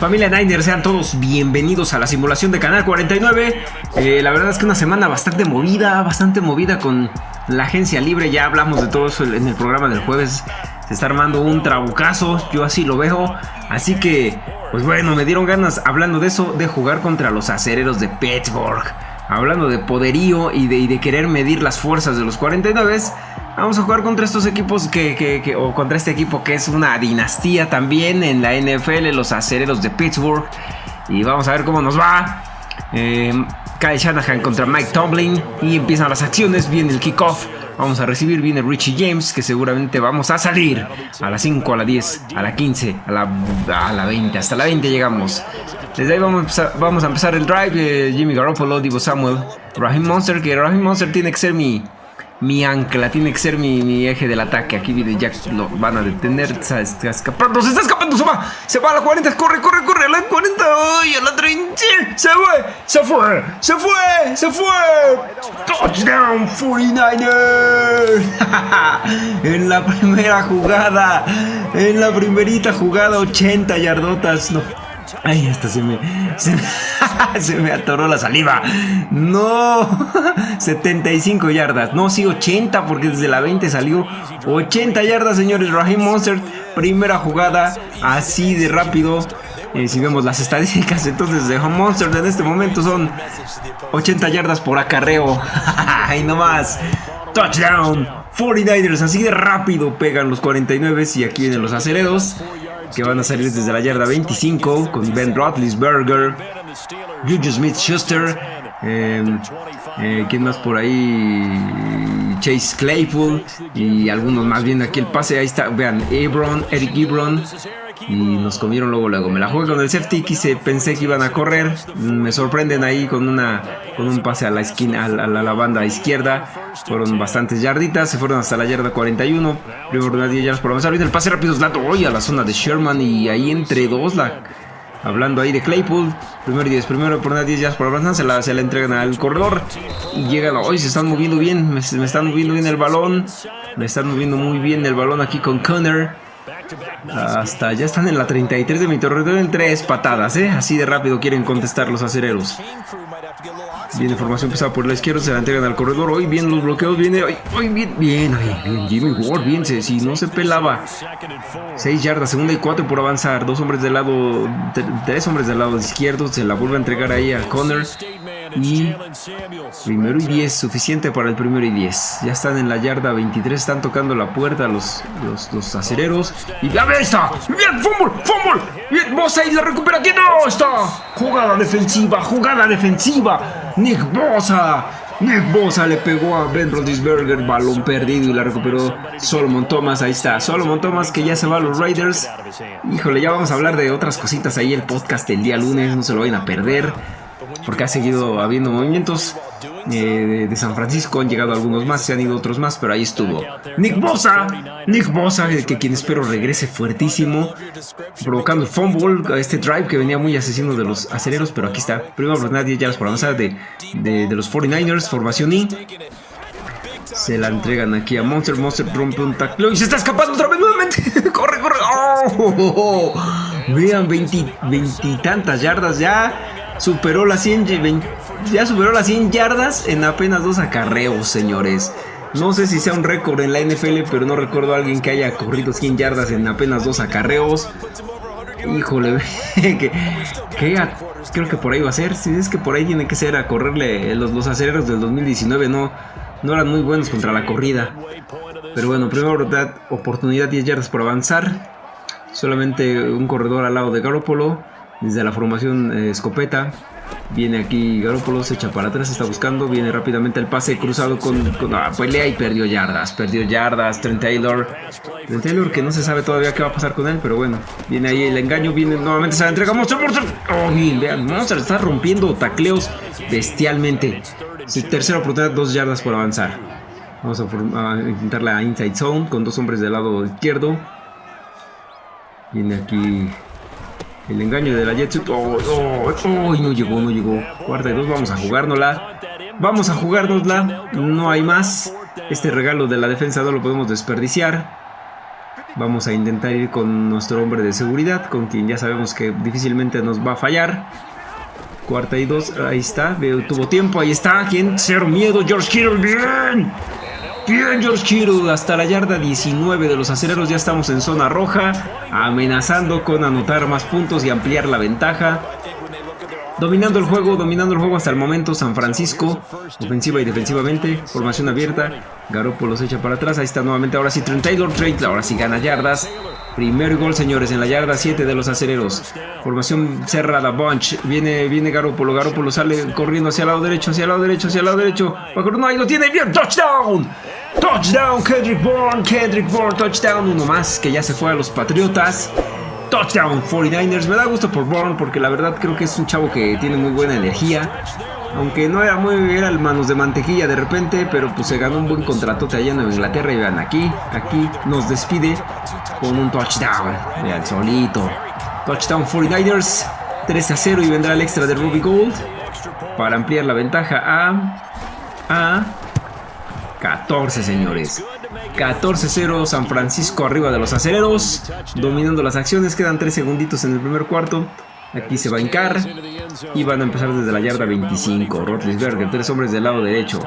Familia Niner, sean todos bienvenidos a la simulación de Canal 49. Eh, la verdad es que una semana bastante movida, bastante movida con la agencia libre. Ya hablamos de todo eso en el programa del jueves. Se está armando un trabucazo, yo así lo veo. Así que, pues bueno, me dieron ganas, hablando de eso, de jugar contra los acereros de Pittsburgh. Hablando de poderío y de, y de querer medir las fuerzas de los 49. Vamos a jugar contra estos equipos que, o contra este equipo que es una dinastía también en la NFL, los acereros de Pittsburgh. Y vamos a ver cómo nos va. Eh, Kyle Shanahan contra Mike Tomlin. Y empiezan las acciones, viene el kickoff. Vamos a recibir, viene Richie James, que seguramente vamos a salir a las 5, a la 10, a la 15, a la, a la 20. Hasta la 20 llegamos. Desde ahí vamos a, vamos a empezar el drive. Jimmy Garoppolo, Divo Samuel, Raheem Monster, que Raheem Monster tiene que ser mi mi ancla, tiene que ser mi, eje del ataque. Aquí viene Jack, lo van a detener. Está, escapando, se está escapando, se va, se va a la 40, corre, corre, corre, a la 40, ¡ay! a la 30, se fue, se fue, se fue, se fue. Touchdown 49ers. en la primera jugada, en la primerita jugada, 80 yardotas, no. Ay, hasta se me, se me, atoró la saliva. No, 75 yardas. No, sí, 80 porque desde la 20 salió 80 yardas, señores. Raheem Monster, primera jugada, así de rápido. Eh, si vemos las estadísticas, entonces de Monster en este momento son 80 yardas por acarreo. Ahí nomás. Touchdown. 49ers, así de rápido pegan los 49 y aquí vienen los acereros que van a salir desde la yarda 25 con Ben Roethlisberger, Juju Smith-Schuster, em, eh, ¿quién más por ahí? Chase Claypool y algunos más bien aquí el pase, ahí está, vean, Ebron, Eric Ebron, y nos comieron luego luego. Me la jugué con el safety, quise, pensé que iban a correr, me sorprenden ahí con una con un pase a la esquina a la, banda izquierda. Fueron bastantes yarditas, se fueron hasta la yarda 41. Primero 10 yardas por avanzar. Viene el pase rápido Slato hoy a la zona de Sherman y ahí entre dos la Hablando ahí de Claypool, primero 10, primero por 10 yardas por avanzar, se la, se la entregan al corredor y llegan, hoy se están moviendo bien, me, me, están moviendo bien el balón, me están moviendo muy bien el balón aquí con Connor. Hasta ya están en la 33 de mi territorio en tres patadas, ¿eh? Así de rápido quieren contestar los acereros. Viene formación pesada por la izquierda, se la entregan al corredor. Hoy bien los bloqueos, viene. Hoy, bien, bien, bien. Jimmy Ward, bien. Si no se pelaba. 6 yardas, segunda y 4 por avanzar. Dos hombres del lado. Tres hombres del lado izquierdo. Se la vuelve a entregar ahí a Connor. Y primero y 10, suficiente para el primero y 10. Ya están en la yarda 23, están tocando la puerta los, los, los acereros. Y ya está. Bien, fútbol, fútbol. Bien, Bosa y la recupera. aquí no está? Jugada defensiva, jugada defensiva. Nick Bosa. Nick Bosa le pegó a Ben Rodisberger, balón perdido y la recuperó Solomon Thomas. Ahí está, Solomon Thomas que ya se va a los Raiders. Híjole, ya vamos a hablar de otras cositas ahí. El podcast el día lunes, no se lo vayan a perder porque ha seguido habiendo movimientos eh, de, San Francisco, han llegado algunos más, se han ido otros más, pero ahí estuvo. Nick Bosa, Nick Bosa, que quien espero regrese fuertísimo, provocando fumble, este drive que venía muy asesino de los acereros, pero aquí está. Primero nadie ya por avanzar de, de, los 49ers, formación I. Se la entregan aquí a Monster. Monster rompe un tackle y se está escapando otra vez nuevamente. corre, corre. Oh, vean, veintitantas yardas ya superó las 100, ya superó las 100 yardas en apenas dos acarreos, señores. No sé si sea un récord en la NFL, pero no recuerdo a alguien que haya corrido 100 yardas en apenas dos acarreos. Híjole, que, creo que por ahí va a ser. Si es que por ahí tiene que ser a correrle los, los acereros del 2019, no, no eran muy buenos contra la corrida. Pero bueno, primera oportunidad 10 yardas por avanzar. Solamente un corredor al lado de Garoppolo desde la formación eh, escopeta. Viene aquí Garoppolo, se echa para atrás, está buscando, viene rápidamente el pase cruzado con, ah, pelea y perdió yardas, perdió yardas, Trent Taylor, Trent Taylor que no se sabe todavía qué va a pasar con él, pero bueno, viene ahí el engaño, viene nuevamente se la entrega Monster, Monster, oh, vean, Monster está rompiendo tacleos bestialmente, su tercera oportunidad, dos yardas por avanzar, vamos a, a intentar la inside zone con dos hombres del lado izquierdo, viene aquí el engaño de la Jetsuit. Oh, oh, oh, no llegó, no llegó. Cuarta y dos, vamos a jugárnosla. Vamos a jugárnosla. No hay más. Este regalo de la defensa no lo podemos desperdiciar. Vamos a intentar ir con nuestro hombre de seguridad, con quien ya sabemos que difícilmente nos va a fallar. Cuarta y dos, ahí está, tuvo tiempo, ahí está. ¿Quién? Cero miedo, George Kittle, bien. Bien, George Kittle, hasta la yarda 19 de los acereros ya estamos en zona roja, amenazando con anotar más puntos y ampliar la ventaja. Dominando el juego, dominando el juego hasta el momento San Francisco, ofensiva y defensivamente, formación abierta, Garoppolo se echa para atrás, ahí está nuevamente, ahora sí Trent Taylor, Trent, ahora sí gana yardas, primer gol señores en la yarda 7 de los acereros, formación cerrada, Bunch, viene, viene Garoppolo, Garoppolo sale corriendo hacia el lado derecho, hacia el lado derecho, hacia el lado derecho, no, ahí lo tiene, bien, touchdown, touchdown, Kendrick Bourne, Kendrick Bourne, touchdown, uno más que ya se fue a los Patriotas, Touchdown 49ers. Me da gusto por Bourne porque la verdad creo que es un chavo que tiene muy buena energía. Aunque no era muy, era el manos de mantequilla de repente, pero pues se ganó un buen contratote allá en Inglaterra. Y vean, aquí, aquí nos despide con un touchdown. Vean, solito. Touchdown 49ers. 3 a 0 y vendrá el extra de Ruby Gold para ampliar la ventaja a, a 14, señores. 14-0 San Francisco arriba de los acereros, dominando las acciones, quedan 3 segunditos en el primer cuarto. Aquí se va a hincar y van a empezar desde la yarda 25. Rotlisberger, tres hombres del lado derecho.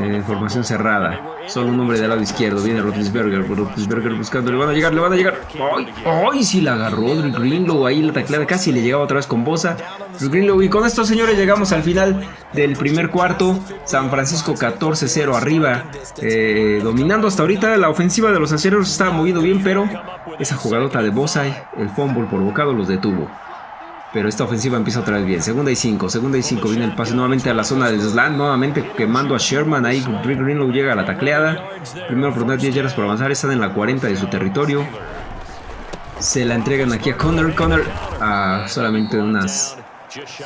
Eh, formación cerrada. Solo un hombre del lado izquierdo. Viene Rotlisberger. Rotlisberger buscando. Le van a llegar, le van a llegar. ¡Ay! ¡Ay! Sí la agarró Greenlow ahí la tacleada. Casi le llegaba otra vez con Bosa. Greenlow. Y con esto, señores, llegamos al final del primer cuarto. San Francisco 14-0 arriba. Eh, dominando hasta ahorita. La ofensiva de los acereros estaba moviendo bien, pero esa jugadota de Bosa, el fumble provocado, los detuvo. Pero esta ofensiva empieza otra vez bien. Segunda y cinco, segunda y cinco. Viene el pase nuevamente a la zona del slam. Nuevamente quemando a Sherman. Ahí Rick Greenlow llega a la tacleada. Primero oportunidad 10 yardas por avanzar. Están en la 40 de su territorio. Se la entregan aquí a Connor. Connor a solamente unas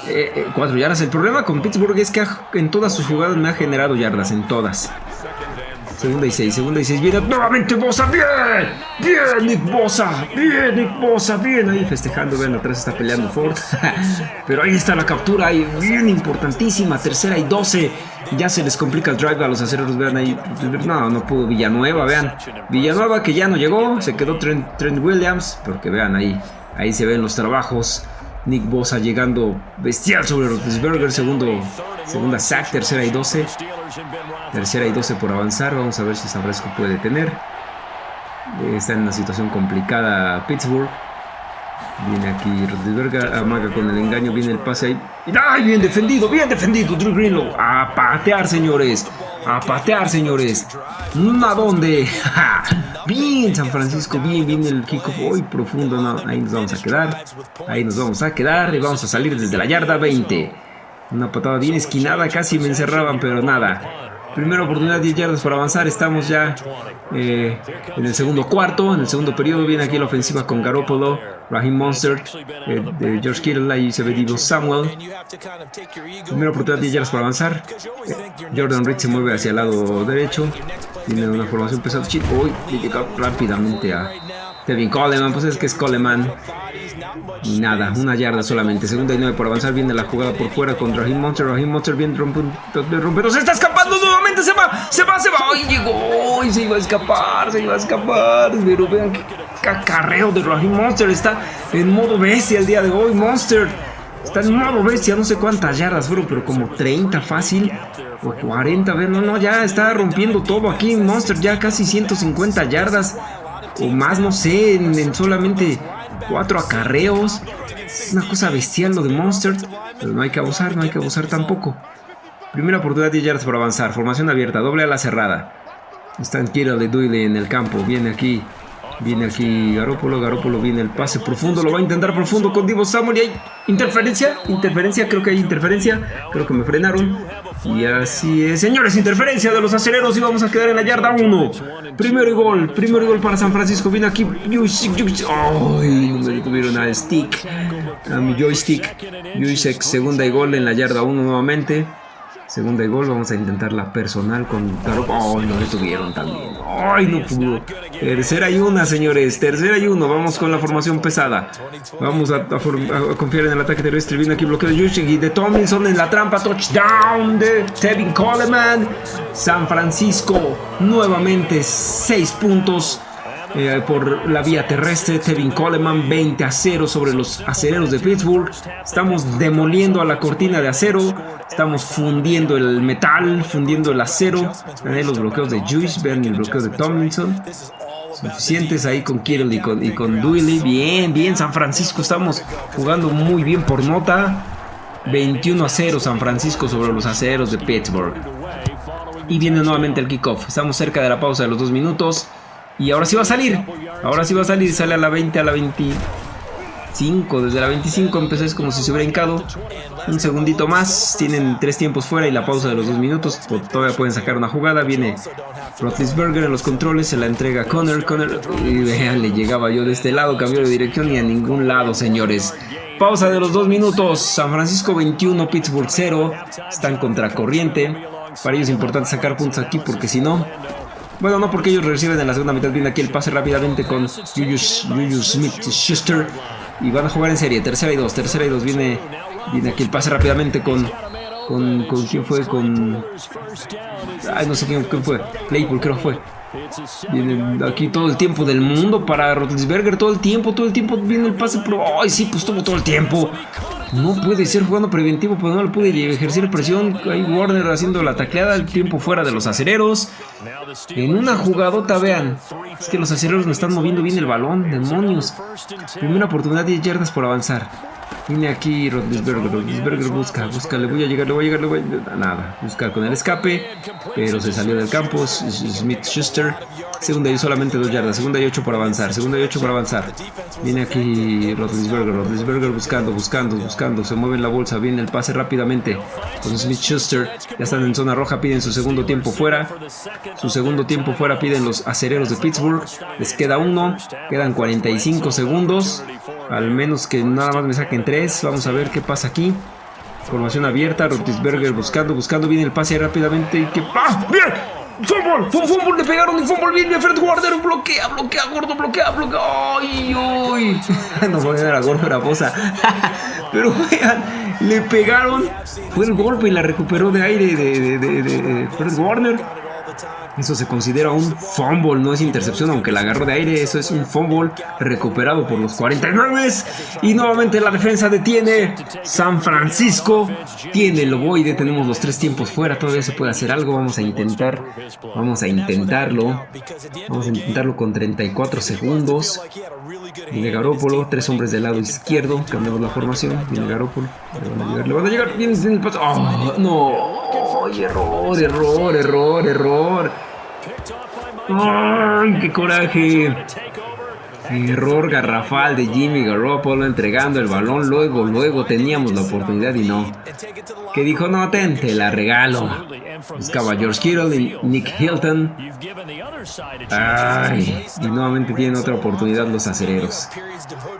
eh, eh, cuatro yardas. El problema con Pittsburgh es que en todas sus jugadas me ha generado yardas. En todas. Segunda y seis, segunda y seis. Viene nuevamente Bosa. Bien, bien, Nick Bosa. Bien, Nick Bosa. Bien, ahí festejando. Vean, atrás está peleando Ford. Pero ahí está la captura. Ahí, bien importantísima. Tercera y doce. Ya se les complica el drive a los acereros. Vean ahí. No, no pudo Villanueva. Vean. Villanueva que ya no llegó. Se quedó Trent, Williams. Porque vean ahí. Ahí se ven los trabajos. Nick Bosa llegando bestial sobre Roethlisberger. Segundo, segunda sack. Tercera y doce. Tercera y 12 por avanzar. Vamos a ver si San puede tener. Está en una situación complicada Pittsburgh. Viene aquí Rodríguez amaga con el engaño, viene el pase ahí. ¡Ay, bien defendido, bien defendido Drew Greenlow! A patear, señores. A patear, señores. ¿A dónde? bien, San Francisco, bien, viene el kickoff hoy profundo. ahí nos vamos a quedar. Ahí nos vamos a quedar y vamos a salir desde la yarda 20. Una patada bien esquinada, casi me encerraban, pero nada. Primera oportunidad, 10 yardas para avanzar. Estamos ya eh, en el segundo cuarto. En el segundo periodo viene aquí la ofensiva con Garoppolo, Raheem Monster, eh, George Kittle. Ahí se ve Divo Samuel. Primera oportunidad, 10 yardas para avanzar. Jordan Reed se mueve hacia el lado derecho. Tiene una formación pesada. Hoy llega rápidamente a Tevin Coleman. Pues es que es Coleman. Nada, una yarda solamente. Segunda y nueve por avanzar. Viene la jugada por fuera con Raheem Monster. Raheem Monster viene rompiendo. Se está escapando nuevamente. Se va, se va, se va. ¡Ay, llegó! Y se iba a escapar, se iba a escapar. Pero vean qué cacarreo de Raheem Monster. Está en modo bestia el día de hoy. Monster está en modo bestia. No sé cuántas yardas fueron, pero como 30 fácil. O 40. No, no, ya está rompiendo todo aquí. Monster ya casi 150 yardas. O más, no sé, en solamente Cuatro acarreos. Es una cosa bestial lo de Monster. Pero no hay que abusar, no hay que abusar tampoco. Primera oportunidad 10 yardas por avanzar. Formación abierta, doble a la cerrada. Están Kira de Duile en el campo. Viene aquí. Viene aquí Garópolo. Garópolo viene el pase profundo. Lo va a intentar profundo con Divo Samuel. Y hay interferencia. Interferencia. Creo que hay interferencia. Creo que me frenaron. Y así es. Señores, interferencia de los aceleros. Y vamos a quedar en la yarda 1. Primero y gol. Primero y gol para San Francisco. Viene aquí. Ay, me detuvieron al stick. A mi joystick. Yusek, segunda y gol en la yarda 1 nuevamente. Segunda y gol, vamos a intentar la personal con Garo. ¡Ay, no detuvieron también! ¡Ay, no pudo! Tercera y una, señores. Tercera y uno. Vamos con la formación pesada. Vamos a, confiar en el ataque terrestre. Viene aquí bloqueo de Yushik y de Tomlinson en la trampa. Touchdown de Tevin Coleman. San Francisco nuevamente 6 puntos. Eh, por la vía terrestre. Tevin Coleman 20 a 0 sobre los acereros de Pittsburgh. Estamos demoliendo a la cortina de acero. Estamos fundiendo el metal, fundiendo el acero. Vean los bloqueos de Juice, vean el bloqueo de Tomlinson. Suficientes ahí con Kittle y con, y con Bien, bien, San Francisco. Estamos jugando muy bien por nota. 21 a 0 San Francisco sobre los aceros de Pittsburgh. Y viene nuevamente el kickoff. Estamos cerca de la pausa de los dos minutos. Y ahora sí va a salir. Ahora sí va a salir. Sale a la 20, a la 25. Desde la 25 empezó es como si se hubiera hincado. Un segundito más. Tienen tres tiempos fuera y la pausa de los dos minutos. Todavía pueden sacar una jugada. Viene Roethlisberger en los controles. Se la entrega a Connor. Connor. Y vean, le llegaba yo de este lado. Cambió de dirección y a ningún lado, señores. Pausa de los dos minutos. San Francisco 21, Pittsburgh 0. Están contra corriente. Para ellos es importante sacar puntos aquí porque si no, bueno, no porque ellos reciben en la segunda mitad. Viene aquí el pase rápidamente con Julius, Smith-Schuster. Y van a jugar en serie. Tercera y dos. Tercera y dos. Viene, viene aquí el pase rápidamente con... Con, con quién fue, con... Ay, no sé quién, quién fue. Claypool creo que fue. Viene aquí todo el tiempo del mundo para Rotlisberger. Todo el tiempo, todo el tiempo viene el pase. Pero, ay, sí, pues todo, todo el tiempo. No puede ser jugando preventivo, pues no le puede ejercer presión. Hay Warner haciendo la tacleada, el tiempo fuera de los acereros. En una jugadota, vean. Es que los acereros me están moviendo bien el balón, demonios. Primera oportunidad, 10 yardas por avanzar. Viene aquí Rodlisberger, Rodlisberger busca, busca, le voy a llegar, le voy a llegar, le voy a... Nada, buscar con el escape, pero se salió del campo, Smith Schuster, segunda y solamente dos yardas, segunda y ocho por avanzar, segunda y ocho por avanzar. Viene aquí Rodlisberger, Rodlisberger buscando, buscando, buscando, se mueve la bolsa, viene el pase rápidamente con Smith Schuster, ya están en zona roja, piden su segundo tiempo fuera, su segundo tiempo fuera piden los acereros de Pittsburgh, les queda uno, quedan 45 segundos, al menos que nada más me saquen tres. Vamos a ver qué pasa aquí. Formación abierta. Rotisberger buscando, buscando. Viene el pase rápidamente. Y que. ¡Ah! ¡Bien! ¡Fue fumble! Le pegaron un fumble bien. Fred Warner bloquea, bloquea, gordo, bloquea, bloquea. ¡Ay, ay! no voy a gordo la bosa. Pero vean, le pegaron. Fue el golpe y la recuperó de aire de, de, de Fred Warner. Eso se considera un fumble, no es intercepción, aunque la agarró de aire. Eso es un fumble recuperado por los 49. Y nuevamente la defensa detiene. San Francisco tiene el ovoide. Tenemos los tres tiempos fuera. Todavía se puede hacer algo. Vamos a intentar. Vamos a intentarlo. Vamos a intentarlo con 34 segundos. Viene Garópolo, tres hombres del lado izquierdo. Cambiamos la formación. Viene Garópolo. Le van a llegar, le van a llegar. Viene el paso. Oh, no. Error, error, error, error. ¡Ay, qué coraje! Error garrafal de Jimmy Garoppolo entregando el balón. Luego, luego teníamos la oportunidad y no. Que dijo, no, ten, te la regalo. Buscaba George Kittle y Nick Hilton. Ay, y nuevamente tienen otra oportunidad los acereros.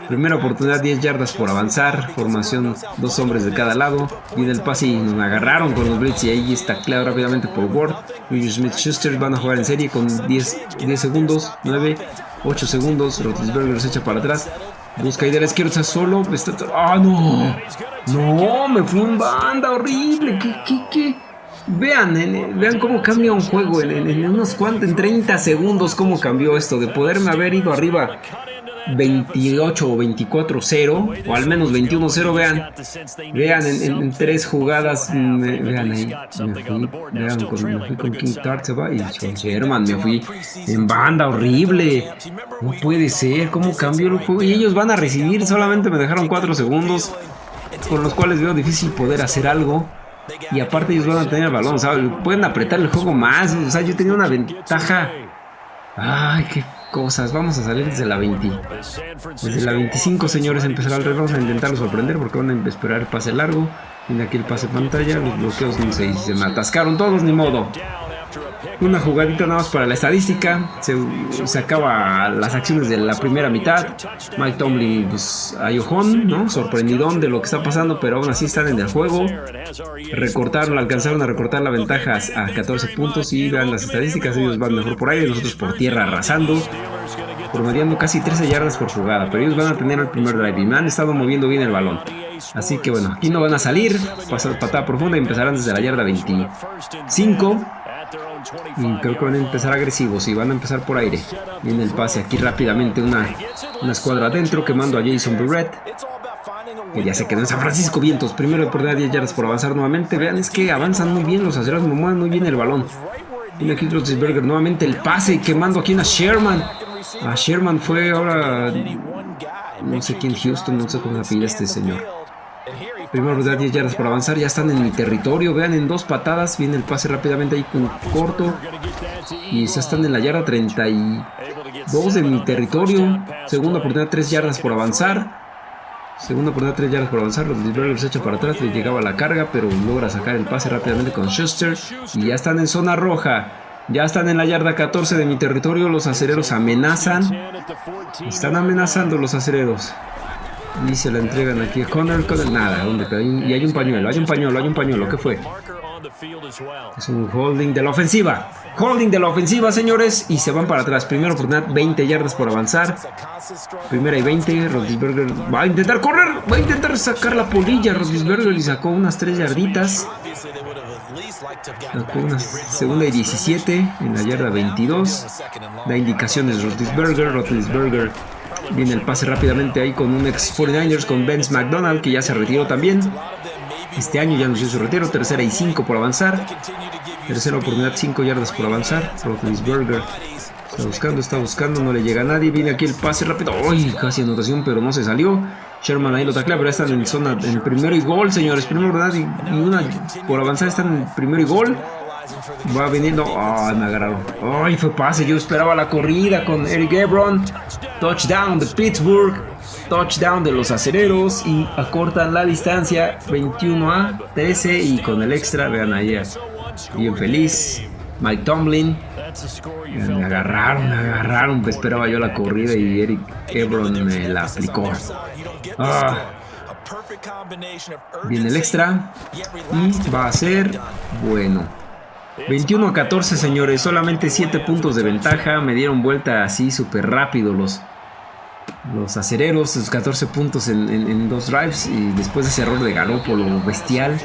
Primera oportunidad, 10 yardas por avanzar. Formación, dos hombres de cada lado. Viene el pase y nos agarraron con los Blitz y ahí está claro rápidamente por Ward. Julius Smith-Schuster van a jugar en serie con 10, 10 segundos, 9, 8 segundos. Roethlisberger se echa para atrás. Busca idea de la izquierda solo. Está... ¡Ah, no! No, me fue un banda horrible. ¿Qué, qué, qué? Vean, vean cómo cambia un juego en, en, unos cuantos, en 30 segundos, cómo cambió esto. De poderme haber ido arriba 28 o 24-0, o al menos 21-0, vean, vean en, tres jugadas, vean ahí, me fui, vean, con, me fui con King Tartseva y con Sherman, me fui en banda, horrible, no puede ser, cómo cambió el juego, y ellos van a recibir, solamente me dejaron 4 segundos, con los cuales veo difícil poder hacer algo. Y aparte ellos van a tener el balón, Pueden apretar el juego más, o sea, yo tenía una ventaja. Ay, qué cosas. Vamos a salir desde la 20. Desde la 25, señores, empezará el reloj a intentarlo sorprender porque van a esperar el pase largo. Viene aquí el pase pantalla, los bloqueos no se, se me atascaron todos, ni modo. Una jugadita nada más para la estadística. Se, acaba las acciones de la primera mitad. Mike Tomlin, pues, ayojón, ¿no? Sorprendidón de lo que está pasando, pero aún así están en el juego. Recortaron, alcanzaron a recortar la ventaja a 14 puntos y vean las estadísticas. Ellos van mejor por aire, nosotros por tierra arrasando. Promediando casi 13 yardas por jugada, pero ellos van a tener el primer drive y me han estado moviendo bien el balón. Así que bueno, aquí no van a salir, pasar patada profunda y empezarán desde la yarda 25. Y creo que van a empezar agresivos y van a empezar por aire. Viene el pase aquí rápidamente, una, una escuadra adentro, quemando a Jason Burrett. Que ya se quedó en San Francisco Vientos. Primero de oportunidad 10 yardas por avanzar nuevamente. Vean, es que avanzan muy bien los aceros, mueven muy bien el balón. Viene aquí Roethlisberger nuevamente el pase, quemando aquí a Sherman. A Sherman fue ahora... No sé quién, Houston, no sé cómo se pide este señor. Primero da 10 yardas por avanzar. Ya están en mi territorio. Vean, en dos patadas. Viene el pase rápidamente ahí con corto. Y ya están en la yarda 32 de mi territorio. Segunda oportunidad, 3 yardas por avanzar. Segunda oportunidad, 3 yardas por avanzar. Los se echa para atrás. Le llegaba la carga, pero logra sacar el pase rápidamente con Schuster. Y ya están en zona roja. Ya están en la yarda 14 de mi territorio. Los acereros amenazan. Están amenazando los acereros. Y se la entregan aquí a Connor, Connor nada, ¿dónde? Y hay un pañuelo, hay un pañuelo, hay un pañuelo, ¿qué fue? Es un holding de la ofensiva. Holding de la ofensiva, señores. Y se van para atrás. Primero oportunidad, 20 yardas por avanzar. Primera y 20. Rodisberger va a intentar correr. Va a intentar sacar la polilla. Rodisberger y sacó unas 3 yarditas. Sacó una segunda y 17 en la yarda 22. Da indicaciones Rodisberger. Rodisberger Viene el pase rápidamente ahí con un ex 49ers, con Benz McDonald, que ya se retiró también. Este año ya anunció su retiro. Tercera y 5 por avanzar. Tercera oportunidad, 5 yardas por avanzar. Burger está buscando, está buscando, no le llega a nadie. Viene aquí el pase rápido. ¡Uy! Casi anotación, pero no se salió. Sherman ahí lo taclea, pero están en zona, en primero y gol, señores. Primero. Y, una por avanzar están en primero y gol. Va viniendo. Ay, me agarraron. Ay, fue pase. Yo esperaba la corrida con Eric Ebron. Touchdown de Pittsburgh. Touchdown de los acereros. Y acortan la distancia 21 a 13. Y con el extra, vean ahí. Bien feliz. Mike Tomlin. Me agarraron, me agarraron. Pues esperaba yo la corrida y Eric Ebron me la aplicó. Ah. Viene el extra. Y va a ser bueno. 21 a 14, señores. Solamente 7 puntos de ventaja. Me dieron vuelta así súper rápido los, los acereros. Sus 14 puntos en, dos drives. Y después de ese error de Garópolo bestial.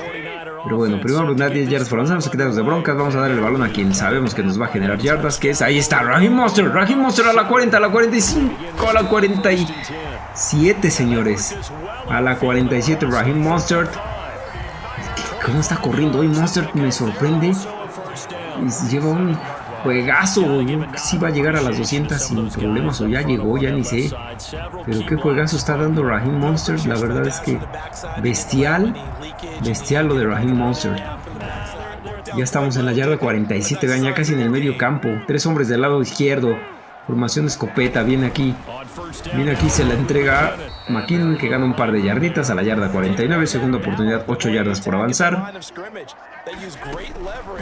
Pero bueno, primero oportunidad 10 yardas por. Vamos a quitarnos de broncas. Vamos a dar el balón a quien sabemos que nos va a generar yardas. Que es, ahí está, Raheem Monster. Raheem Monster a la 40, a la 45, a la 47, señores. A la 47, Raheem Monster. ¿Cómo está corriendo hoy Monster? Me sorprende lleva un juegazo. Yo va a llegar a las 200 sin problemas o ya llegó, ya ni sé. Pero qué juegazo está dando Raheem Monster. La verdad es que bestial, bestial lo de Raheem Monster. Ya estamos en la yarda 47, vean ya casi en el medio campo. Tres hombres del lado izquierdo. Formación escopeta, viene aquí. Viene aquí, se la entrega a McKinnon que gana un par de yarditas a la yarda 49. Segunda oportunidad, 8 yardas por avanzar.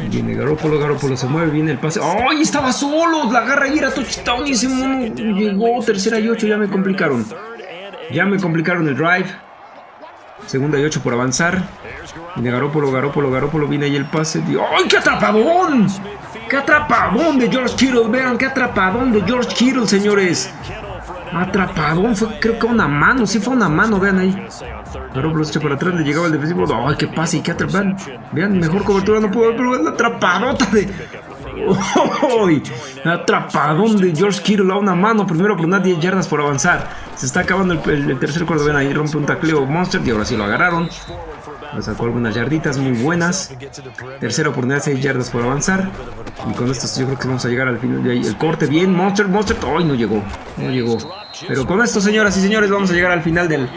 Viene Garópolo, Garópolo se mueve, viene el pase. ¡Ay! Estaba solo, la agarra y era touchdown y ese mono llegó. Tercera y 8, ya me complicaron. Ya me complicaron el drive. Segunda y 8 por avanzar. Viene Garópolo, Garópolo, Garópolo, viene ahí el pase. ¡Ay, qué atrapadón! ¡Qué atrapadón de George Kittle! Vean, qué atrapadón de George Kittle, señores. Atrapadón, fue creo que una mano, sí fue una mano, vean ahí. Se echa para atrás, le llegaba el defensivo. ¡Ay, qué pase! ¿Y qué atrapan? Vean, mejor cobertura no puedo ver, pero la atrapadota de. ¡Uy! Atrapadón de George Kittle a una mano. Primero por 10 yardas por avanzar. Se está acabando el, tercer cuarto. Ven ahí, rompe un tacleo Monster y ahora sí lo agarraron. Sacó algunas yarditas muy buenas. Tercera oportunidad, 6 yardas por avanzar. Y con esto yo creo que vamos a llegar al final. El corte bien, Monster, Monster. ¡Ay, no llegó! No llegó. Pero con esto, señoras y señores, vamos a llegar al final del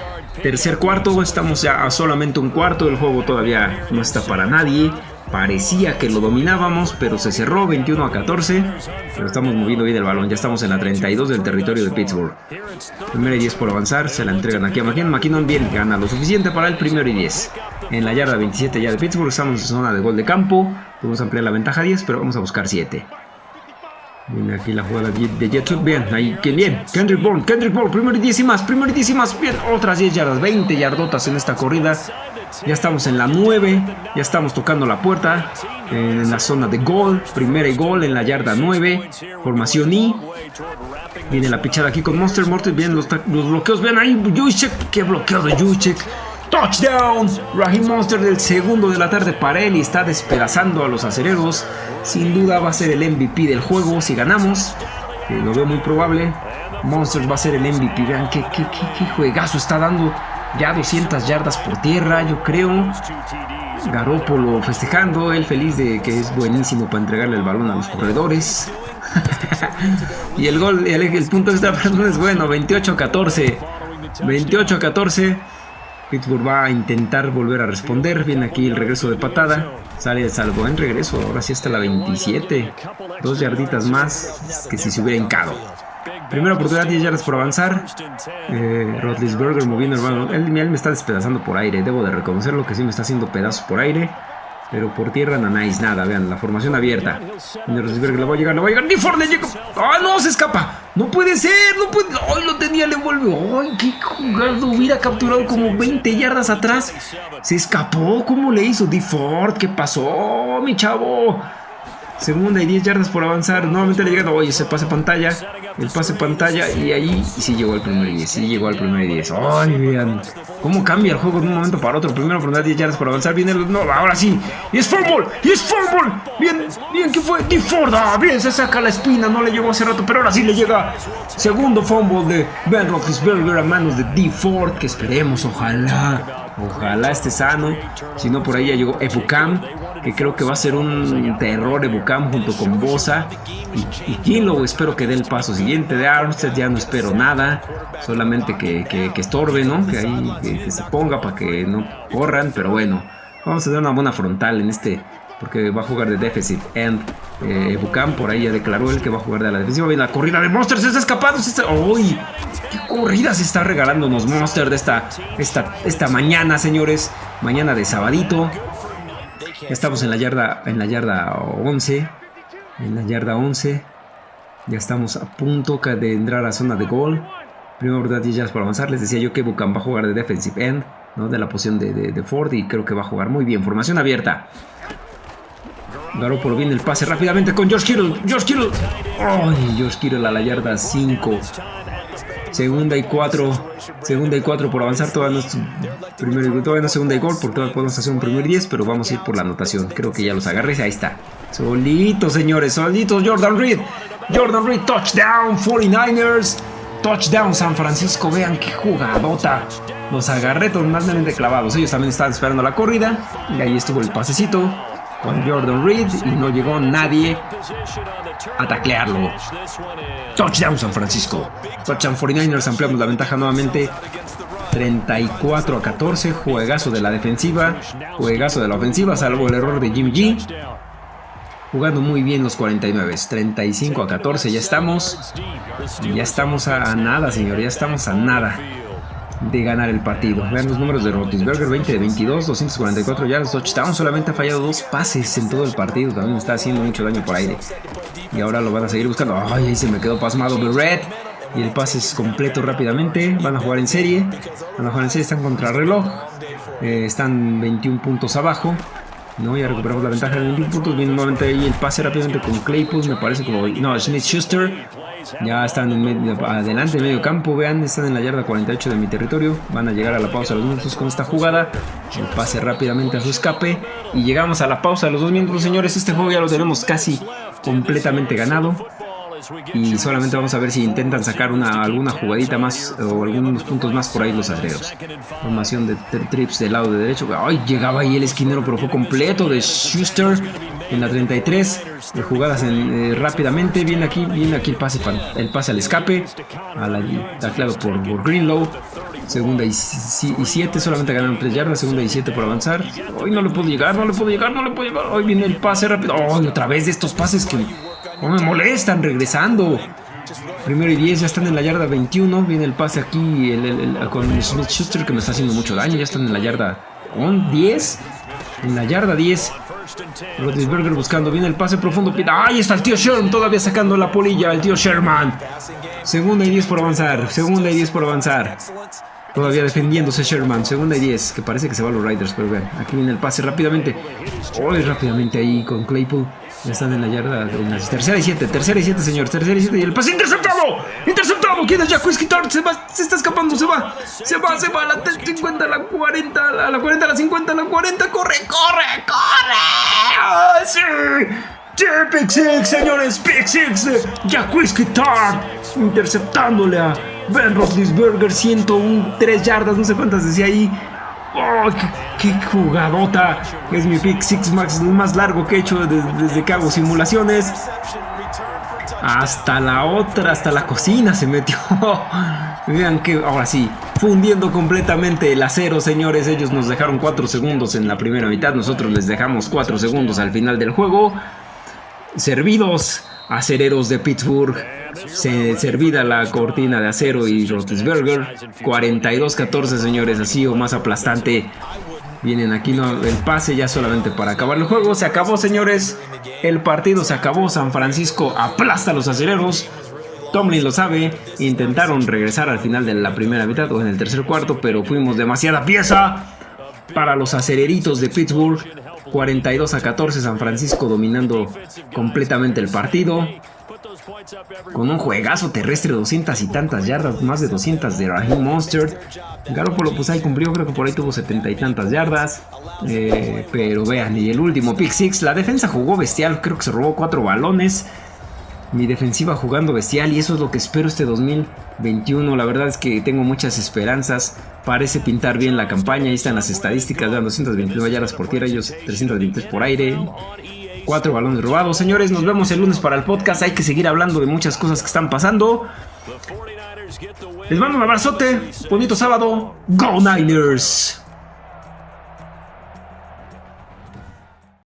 tercer cuarto. Estamos ya a solamente un cuarto. El juego todavía no está para nadie. Parecía que lo dominábamos, pero se cerró 21 a 14. Pero estamos moviendo bien el balón. Ya estamos en la 32 del territorio de Pittsburgh. Primero y 10 por avanzar. Se la entregan aquí a McKinnon. McKinnon bien gana lo suficiente para el primero y 10. En la yarda 27 ya de Pittsburgh. Estamos en zona de gol de campo. Podemos ampliar la ventaja a 10, pero vamos a buscar 7. Viene aquí la jugada de Jet Bien, ahí, que bien. Kendrick Bourne, Kendrick Bourne, primero y 10 y más, primero y 10 y más. Bien, otras 10 yardas, 20 yardotas en esta corrida. Ya estamos en la 9. Ya estamos tocando la puerta. En la zona de gol. Primera y gol en la yarda 9. Formación I. Viene la pichada aquí con Monster Mortis. Vienen los, bloqueos. Vean ahí. Juicek. Qué bloqueo de Juicek. Touchdown. Raheem Monster del segundo de la tarde para él y está despedazando a los acereros. Sin duda va a ser el MVP del juego si ganamos. Lo veo muy probable. Monsters va a ser el MVP. Vean qué, qué, qué, juegazo está dando. Ya 200 yardas por tierra, yo creo. Garópolo festejando, él feliz de que es buenísimo para entregarle el balón a los corredores. y el gol, el, el punto de esta es bueno, 28-14. 28-14. Pittsburgh va a intentar volver a responder. Viene aquí el regreso de patada. Sale salvo en regreso. Ahora sí está la 27. Dos yarditas más que si se hubiera hincado. Primera oportunidad, 10 yardas por avanzar. Eh, Rotlisberger moviendo el balón. Él, me está despedazando por aire. Debo de reconocerlo que sí me está haciendo pedazos por aire. Pero por tierra nice, nada, vean, la formación abierta. Rosberg le va a llegar, le va a llegar. ¡Ni le llega! ¡Ah, no! Se escapa. No puede ser, no puede. ¡Ay, lo tenía, le vuelve! ¡Ay, qué jugado! Hubiera capturado como 20 yardas atrás. Se escapó. ¿Cómo le hizo? Di Ford, ¿qué pasó, mi chavo? Segunda y 10 yardas por avanzar. Nuevamente le llega. Oye, se pase pantalla. El pase pantalla. Y ahí y sí llegó al primer 10. Sí llegó al primer 10. Ay, vean. Cómo cambia el juego de un momento para otro. Primero por 10 yardas por avanzar. Viene el. No, ahora sí. Y es fútbol. Y es fútbol. Bien, bien, ¿qué fue? Ford. Ah, bien, se saca la espina. No le llegó hace rato. Pero ahora sí le llega. Segundo fumble de Ben Roethlisberger a manos de D. Ford. Que esperemos, ojalá. Ojalá esté sano. Si no, por ahí ya llegó Ebucam que creo que va a ser un terror Ebucam junto con Bosa y, y espero que dé el paso siguiente de Armstead, ya no espero nada, solamente que, que, estorbe, ¿no? Que ahí que, se ponga para que no corran, pero bueno, vamos a dar una buena frontal en este, porque va a jugar de deficit end. Eh, por ahí ya declaró él que va a jugar de la defensiva. Viene la corrida de Monster, se está escapando. ¡Uy! ¡Qué corrida se está regalándonos Monster de esta, esta, esta mañana, señores! Mañana de sabadito. Ya estamos en la yarda, en la yarda 11. En la yarda 11. Ya estamos a punto de entrar a la zona de gol. Primero verdad 10 yardas para avanzar. Les decía yo que Buchan va a jugar de defensive end. ¿no? De la posición de, Ford. Y creo que va a jugar muy bien. Formación abierta. Por viene el pase rápidamente con George Kittle. George Kittle. Ay, George Kittle a la yarda 5. Segunda y cuatro. Segunda y cuatro por avanzar. Todavía no, primero, todavía no segunda y gol. Porque todavía podemos hacer un primer 10. Pero vamos a ir por la anotación. Creo que ya los agarré. Ahí está. Solitos, señores. Solitos. Jordan Reed. Jordan Reed. Touchdown. 49ers. Touchdown San Francisco. Vean qué jugadota. Los agarré totalmente clavados. Ellos también estaban esperando la corrida. Y ahí estuvo el pasecito con Jordan Reed. Y no llegó nadie a taclearlo. Touchdown San Francisco. Touchdown 49ers, ampliamos la ventaja nuevamente. 34 a 14, juegazo de la defensiva, juegazo de la ofensiva, salvo el error de Jimmy G. Jugando muy bien los 49, 35 a 14, ya estamos. Ya estamos a, nada, señor, ya estamos a nada de ganar el partido. Vean los números de Rotisberger, 20 de 22, 244 yardas, touchdown. Solamente ha fallado dos pases en todo el partido. También está haciendo mucho daño por aire. Y ahora lo van a seguir buscando. Ay, ahí se me quedó pasmado Red. Y el pase es completo rápidamente. Van a jugar en serie. Van a jugar en serie. Están contra reloj. Eh, están 21 puntos abajo. No, ya recuperamos la ventaja de 21 puntos. Viene nuevamente ahí el pase rápidamente con Claypool. Me parece como. No, Smith Schuster. Ya están adelante en medio campo. Vean, están en la yarda 48 de mi territorio. Van a llegar a la pausa de los minutos con esta jugada. El pase rápidamente a su escape. Y llegamos a la pausa de los dos minutos, señores. Este juego ya lo tenemos casi completamente ganado. Y solamente vamos a ver si intentan sacar una, alguna jugadita más o algunos puntos más por ahí los acreros. Formación de trips del lado de derecho. Ay, llegaba ahí el esquinero, pero fue completo de Schuster en la 33. De jugadas eh, rápidamente. Viene aquí, viene aquí el pase, el pase al escape. A por Greenlow. Segunda y 7, solamente ganaron 3 yardas. Segunda y 7 por avanzar. Hoy no le puedo llegar, no le puedo llegar, no le puedo llegar. Hoy viene el pase rápido. Hoy otra vez de estos pases que no me molestan regresando. Primero y 10, ya están en la yarda 21. Viene el pase aquí con Smith Schuster que me está haciendo mucho daño. Ya están en la yarda 10. En la yarda 10. Rodisberger buscando. Viene el pase profundo. ¡Ahí está el tío Sherman! Todavía sacando la polilla. El tío Sherman. Segunda y 10 por avanzar. Segunda y 10 por avanzar. Todavía defendiéndose Sherman. Segunda y 10. Que parece que se van los Riders. Pero vean. Aquí viene el pase rápidamente. Hoy rápidamente ahí con Claypool. Ya están en la yarda. En la tercera y siete. Tercera y siete, señor. Tercera y siete. Y el pase interceptado. Interceptado. nuevo. ¿Quién es Se va, se está escapando, se va. Se va, se va la 50, a la 40, a la 40, a la 50, a la 40. ¡Corre, corre, corre! ¡Oh, ¡Sí! ¡Sí, Pick Six, señores! De Jack Whiskey Interceptándole a Ben Roethlisberger. 101, 3 yardas, no sé cuántas decía ahí. ¡Oh, qué, jugadota! Es mi Pick Six Max más largo que he hecho desde, desde que hago simulaciones. Hasta la otra, hasta la cocina se metió. Vean que ahora sí, fundiendo completamente el acero, señores. Ellos nos dejaron 4 segundos en la primera mitad. Nosotros les dejamos 4 segundos al final del juego. Servidos, acereros de Pittsburgh. Se, servida la cortina de acero y Roethlisberger. 42-14, señores. Así o más aplastante Vienen aquí el pase ya solamente para acabar el juego. Se acabó, señores. El partido se acabó. San Francisco aplasta a los aceleros. Tomlin lo sabe. Intentaron regresar al final de la primera mitad o en el tercer cuarto, pero fuimos demasiada pieza para los aceleritos de Pittsburgh. 42 a 14, San Francisco dominando completamente el partido. Con un juegazo terrestre, 200 y tantas yardas, más de 200 de Raheem Monster. Garoppolo pues ahí cumplió, creo que por ahí tuvo 70 y tantas yardas. Eh, pero vean, y el último pick six, la defensa jugó bestial, creo que se robó cuatro balones. Mi defensiva jugando bestial y eso es lo que espero este 2021. La verdad es que tengo muchas esperanzas. Parece pintar bien la campaña. Ahí están las estadísticas. Dan 229 yardas por tierra, ellos 323 por aire. Cuatro balones robados. Señores, nos vemos el lunes para el podcast. Hay que seguir hablando de muchas cosas que están pasando. Les mando un abrazote. Bonito sábado. Go Niners.